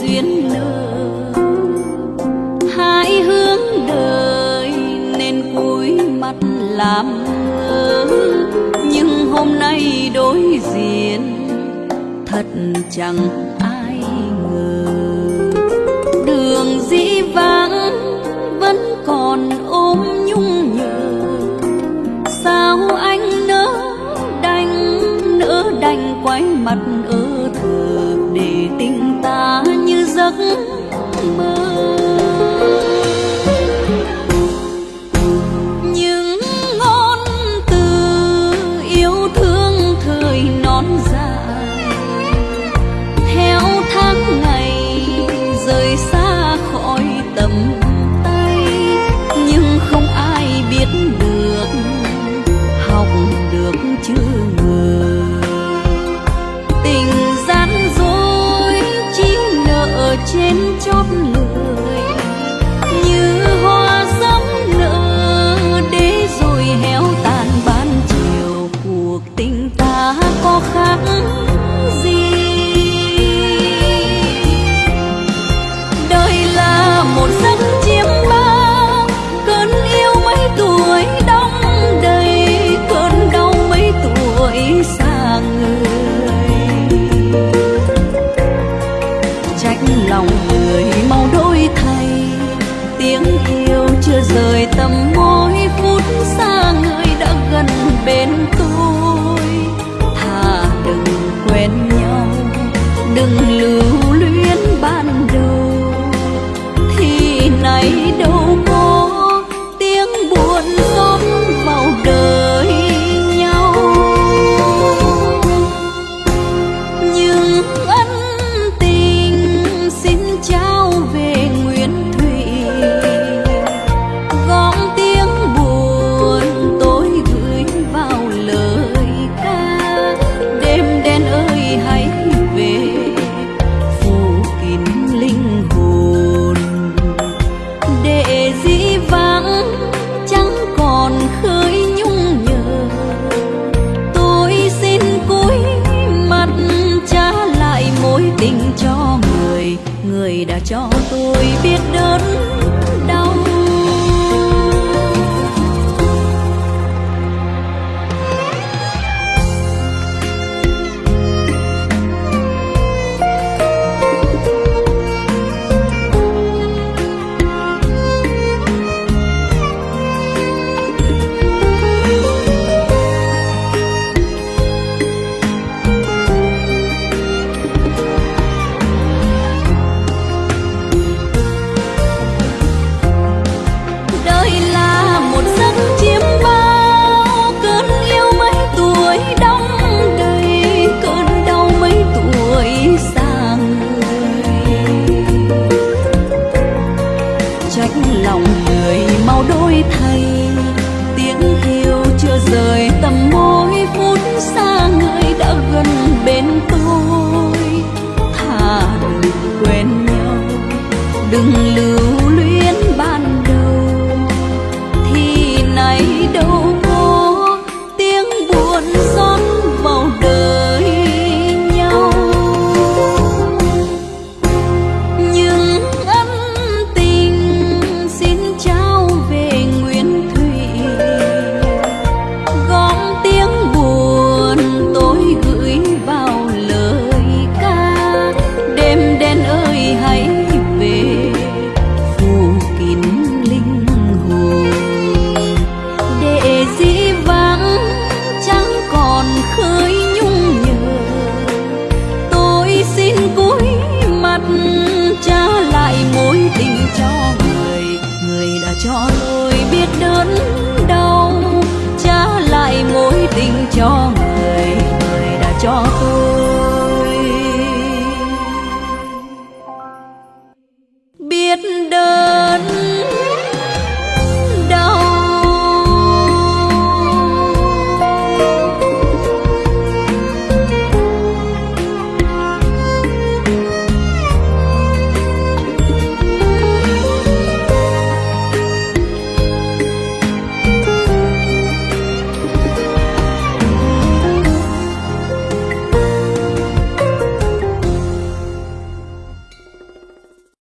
duyên nợ. Hai hướng đời nên cúi mắt làm ngơ nhưng hôm nay đối diện, thật chẳng ai ngờ. Đường dĩ vãng vẫn còn mơ yêu chưa rời tầm môi phút xa người đã gần bên tôi. Thà đừng quen nhau, đừng lưu luyến ban đầu. Thì nay đâu có trách lòng người mau đôi thay. Tiếng yêu chưa rời tầm môi phút xa người đã gần bên tôi. Thà đừng quên nhau, đừng lừa cho lối biết đơn